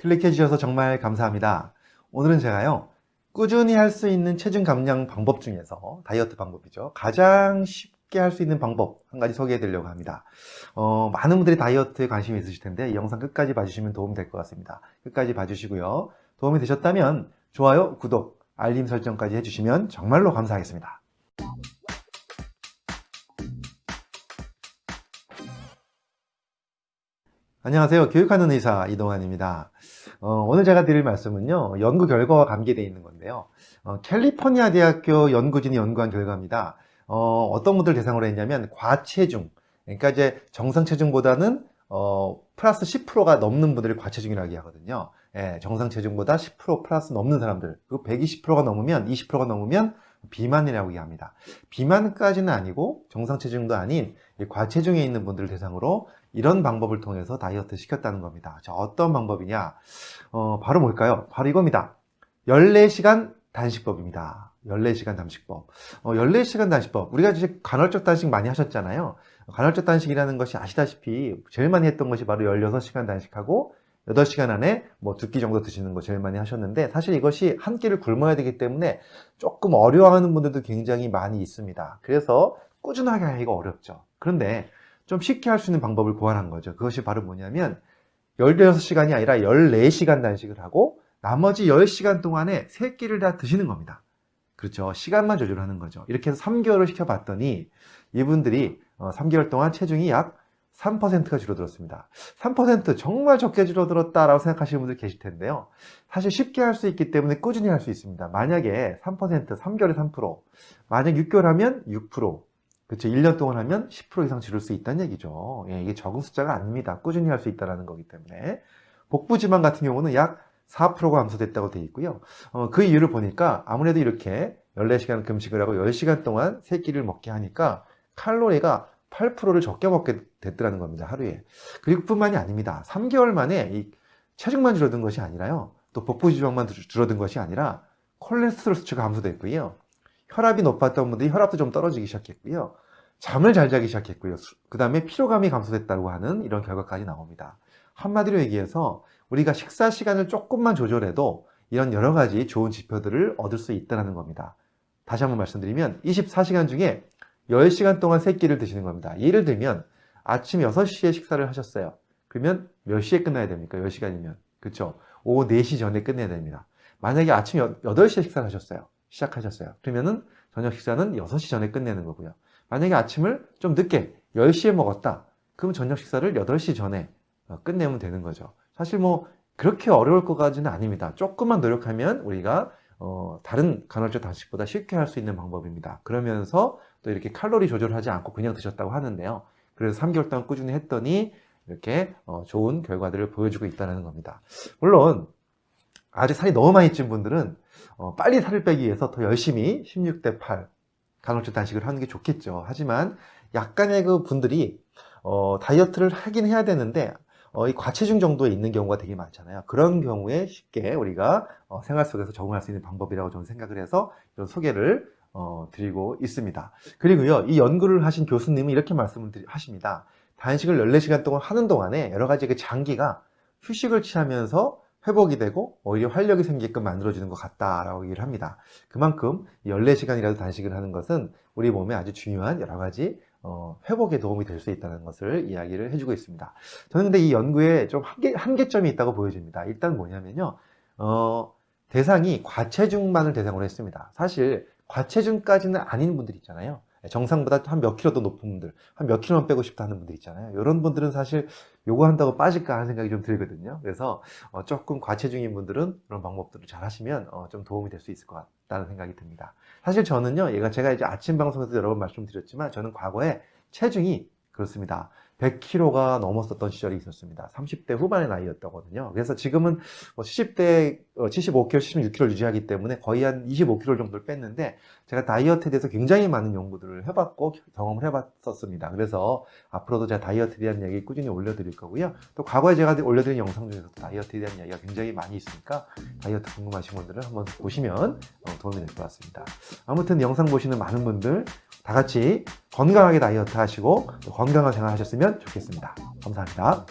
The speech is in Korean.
클릭해 주셔서 정말 감사합니다. 오늘은 제가요, 꾸준히 할 수 있는 체중 감량 방법 중에서 다이어트 방법이죠. 가장 쉽게 할 수 있는 방법 한 가지 소개해 드리려고 합니다. 어, 많은 분들이 다이어트에 관심이 있으실 텐데 이 영상 끝까지 봐주시면 도움이 될 것 같습니다. 끝까지 봐주시고요. 도움이 되셨다면 좋아요, 구독, 알림 설정까지 해주시면 정말로 감사하겠습니다. 안녕하세요. 교육하는 의사 이동환입니다. 어, 오늘 제가 드릴 말씀은요. 연구 결과와 관계되어 있는 건데요. 어, 캘리포니아 대학교 연구진이 연구한 결과입니다. 어, 떤 분들 대상으로 했냐면 과체중, 그러니까 이제 정상 체중보다는 어, 플러스 10%가 넘는 분들을 과체중이라고 하거든요. 예, 정상 체중보다 10% 플러스 넘는 사람들, 그리고 120%가 넘으면 20%가 넘으면 비만이라고 얘기합니다. 비만까지는 아니고 정상 체중도 아닌 과체중에 있는 분들을 대상으로 이런 방법을 통해서 다이어트 시켰다는 겁니다. 자, 어떤 방법이냐? 어, 바로 뭘까요? 바로 이겁니다. 14시간 단식법입니다. 14시간 단식법. 어, 14시간 단식법. 우리가 이제 간헐적 단식 많이 하셨잖아요. 간헐적 단식이라는 것이 아시다시피 제일 많이 했던 것이 바로 16시간 단식하고 8시간 안에 뭐 두 끼 정도 드시는 거 제일 많이 하셨는데 사실 이것이 한 끼를 굶어야 되기 때문에 조금 어려워하는 분들도 굉장히 많이 있습니다. 그래서 꾸준하게 하기가 어렵죠. 그런데 좀 쉽게 할 수 있는 방법을 고안한 거죠. 그것이 바로 뭐냐면 16시간이 아니라 14시간 단식을 하고 나머지 10시간 동안에 3끼를 다 드시는 겁니다. 그렇죠. 시간만 조절하는 거죠. 이렇게 해서 3개월을 시켜봤더니 이분들이 3개월 어, 동안 체중이 약 3%가 줄어들었습니다. 3% 정말 적게 줄어들었다라고 생각하시는 분들 계실 텐데요. 사실 쉽게 할 수 있기 때문에 꾸준히 할 수 있습니다. 만약에 3%, 3개월에 3%, 만약 6개월 하면 6%, 그렇죠. 1년 동안 하면 10% 이상 줄일 수 있다는 얘기죠. 예, 이게 적은 숫자가 아닙니다. 꾸준히 할 수 있다는 거기 때문에. 복부 지방 같은 경우는 약 4%가 감소됐다고 되어 있고요. 어, 그 이유를 보니까 아무래도 이렇게 14시간 금식을 하고 10시간 동안 3끼를 먹게 하니까 칼로리가 8%를 적게 먹게 됐더라는 겁니다. 하루에. 그리고 뿐만이 아닙니다. 3개월 만에 이 체중만 줄어든 것이 아니라요. 또 복부 지방만 줄어든 것이 아니라 콜레스테롤 수치가 감소됐고요. 혈압이 높았던 분들이 혈압도 좀 떨어지기 시작했고요. 잠을 잘 자기 시작했고요. 그 다음에 피로감이 감소됐다고 하는 이런 결과까지 나옵니다. 한마디로 얘기해서 우리가 식사 시간을 조금만 조절해도 이런 여러 가지 좋은 지표들을 얻을 수 있다는 겁니다. 다시 한번 말씀드리면 24시간 중에 10시간 동안 3끼를 드시는 겁니다. 예를 들면 아침 6시에 식사를 하셨어요. 그러면 몇 시에 끝나야 됩니까? 10시간이면. 그렇죠? 오후 4시 전에 끝내야 됩니다. 만약에 아침 8시에 식사를 하셨어요. 시작하셨어요. 그러면은 저녁 식사는 6시 전에 끝내는 거고요. 만약에 아침을 좀 늦게 10시에 먹었다. 그럼 저녁 식사를 8시 전에 어, 끝내면 되는 거죠. 사실 뭐 그렇게 어려울 것까지는 아닙니다. 조금만 노력하면 우리가 어, 다른 간헐적 단식보다 쉽게 할 수 있는 방법입니다. 그러면서 또 이렇게 칼로리 조절하지 않고 그냥 드셨다고 하는데요. 그래서 3개월 동안 꾸준히 했더니 이렇게 어, 좋은 결과들을 보여주고 있다는 겁니다. 물론 아직 살이 너무 많이 찐 분들은 어, 빨리 살을 빼기 위해서 더 열심히 16대 8 간헐적 단식을 하는 게 좋겠죠. 하지만 약간의 그 분들이 어, 다이어트를 하긴 해야 되는데 어, 이 과체중 정도에 있는 경우가 되게 많잖아요. 그런 경우에 쉽게 우리가 어, 생활 속에서 적응할 수 있는 방법이라고 저는 생각을 해서 이런 소개를 어, 드리고 있습니다. 그리고요, 이 연구를 하신 교수님은 이렇게 말씀을 하십니다. 단식을 14시간 동안 하는 동안에 여러 가지 그 장기가 휴식을 취하면서 회복이 되고 오히려 활력이 생기게끔 만들어주는 것 같다라고 얘기를 합니다. 그만큼 14시간이라도 단식을 하는 것은 우리 몸에 아주 중요한 여러 가지 어, 회복에 도움이 될 수 있다는 것을 이야기를 해주고 있습니다. 저는 근데 이 연구에 좀 한계, 한계점이 있다고 보여집니다. 일단 뭐냐면요. 어, 대상이 과체중만을 대상으로 했습니다. 사실 과체중까지는 아닌 분들 있잖아요. 정상보다 한 몇 킬로 더 높은 분들, 한 몇 킬로만 빼고 싶다 하는 분들 있잖아요. 이런 분들은 사실 요거 한다고 빠질까 하는 생각이 좀 들거든요. 그래서 어, 조금 과체중인 분들은 그런 방법들을 잘 하시면 어, 좀 도움이 될 수 있을 것 같다는 생각이 듭니다. 사실 저는요, 얘가 제가 이제 아침 방송에서 여러 번 말씀드렸지만 저는 과거에 체중이 그렇습니다. 100kg가 넘었었던 시절이 있었습니다. 30대 후반의 나이였거든요. 그래서 지금은 70대, 75kg, 76kg 유지하기 때문에 거의 한 25kg 정도를 뺐는데 제가 다이어트에 대해서 굉장히 많은 연구들을 해봤고 경험을 해봤었습니다. 그래서 앞으로도 제가 다이어트에 대한 이야기 꾸준히 올려드릴 거고요. 또 과거에 제가 올려드린 영상 중에서 다이어트에 대한 이야기가 굉장히 많이 있으니까 다이어트 궁금하신 분들은 한번 보시면 어, 도움이 될 것 같습니다. 아무튼 영상 보시는 많은 분들 다 같이 건강하게 다이어트 하시고 건강한 생활 하셨으면 좋겠습니다. 감사합니다.